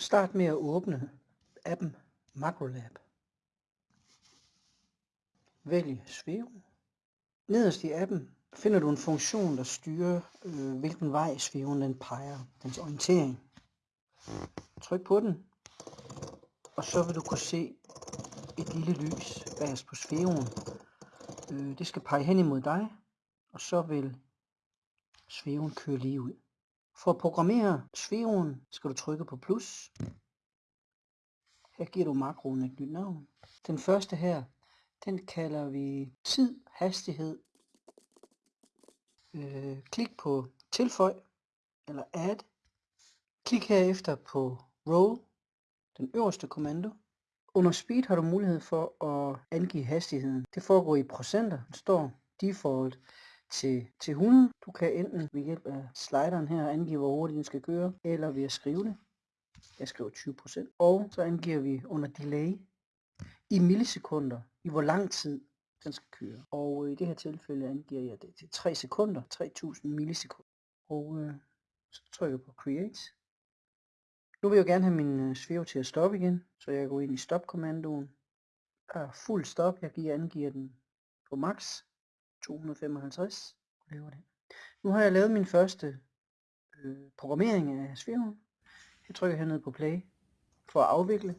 Start med at åbne appen MacroLab. Vælg Sveo. Nederst i appen finder du en funktion, der styrer, øh, hvilken vej Sveven den peger, dens orientering. Tryk på den, og så vil du kunne se et lille lys bagerst på Sveven. Øh, det skal pege hen imod dig, og så vil Sveven køre lige ud. For at programmere Sveven skal du trykke på plus. Her giver du makroen et nyt navn. Den første her, den kalder vi tid, hastighed. Øh, klik på tilføj eller add. Klik herefter på row, den øverste kommando. Under speed har du mulighed for at angive hastigheden. Det foregår i procenter. Den står default til, til 100. Du kan enten ved hjælp af slideren her angive, hvor hurtigt den skal køre, eller ved at skrive det. Jeg skriver 20%. Og så angiver vi under delay i millisekunder, i hvor lang tid den skal køre. Og øh, i det her tilfælde angiver jeg det til 3 sekunder, 3000 millisekunder. Og øh, så trykker jeg på create. Nu vil jeg gerne have min øh, svæve til at stoppe igen, så jeg går ind i stop-kommandoen. Er fuld stop, jeg giver, angiver den på max 255. Laver det. Nu har jeg lavet min første øh, programmering af svæven. Jeg trykker hernede på play for at afvikle.